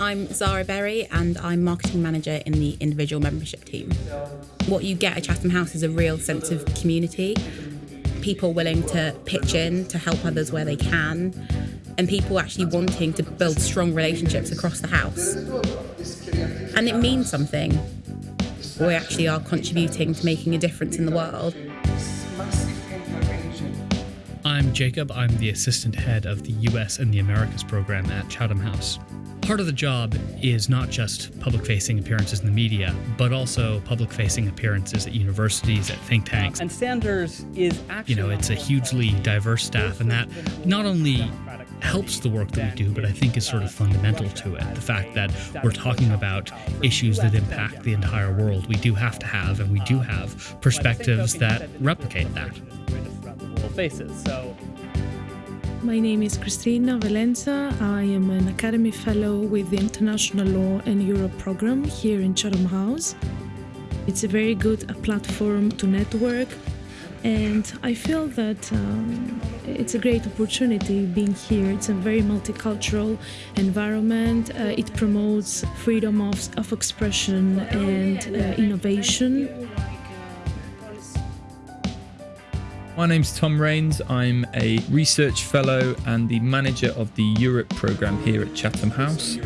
I'm Zara Berry and I'm marketing manager in the individual membership team. What you get at Chatham House is a real sense of community, people willing to pitch in to help others where they can, and people actually wanting to build strong relationships across the house. And it means something. We actually are contributing to making a difference in the world. I'm Jacob. I'm the assistant head of the US and the Americas program at Chatham House. Part of the job is not just public facing appearances in the media, but also public facing appearances at universities, at think tanks. And Sanders is actually. You know, it's a hugely diverse staff, and that not only helps the work that we do, but I think is sort of fundamental to it. The fact that we're talking about issues that impact the entire world. We do have to have, and we do have, perspectives that replicate that. Faces. So my name is Cristina Valenza. I am an Academy Fellow with the International Law and Europe program here in Chatham House. It's a very good platform to network, and I feel that um, it's a great opportunity being here. It's a very multicultural environment. Uh, it promotes freedom of, of expression and uh, innovation. My name's Tom Raines. I'm a research fellow and the manager of the Europe programme here at Chatham House.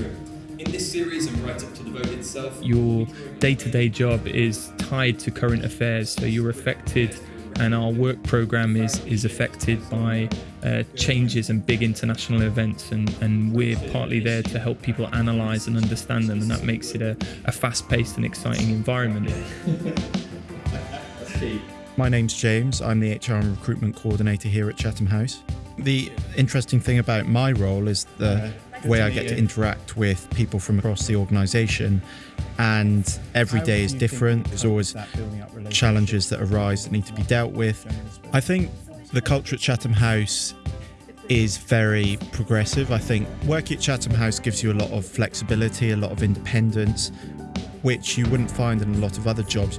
In this series and right up to the vote itself, your day to day job is tied to current affairs, so you're affected, and our work programme is, is affected by uh, changes and big international events, and, and we're partly there to help people analyse and understand them, and that makes it a, a fast paced and exciting environment. My name's James. I'm the HR and recruitment coordinator here at Chatham House. The interesting thing about my role is the way I get to interact with people from across the organisation, and every day is different. There's always challenges that arise that need to be dealt with. I think the culture at Chatham House is very progressive. I think working at Chatham House gives you a lot of flexibility, a lot of independence, which you wouldn't find in a lot of other jobs.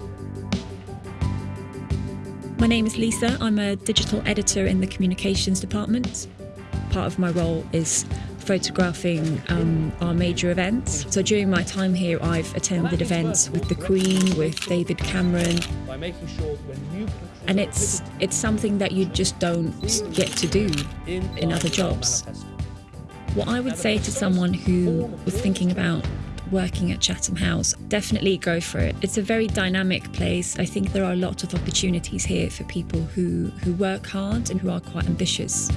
My name is Lisa. I'm a digital editor in the communications department. Part of my role is photographing um, our major events. So during my time here, I've attended events with the Queen, with David Cameron. And it's it's something that you just don't get to do in other jobs. What I would say to someone who was thinking about working at Chatham House, definitely go for it. It's a very dynamic place. I think there are a lot of opportunities here for people who, who work hard and who are quite ambitious.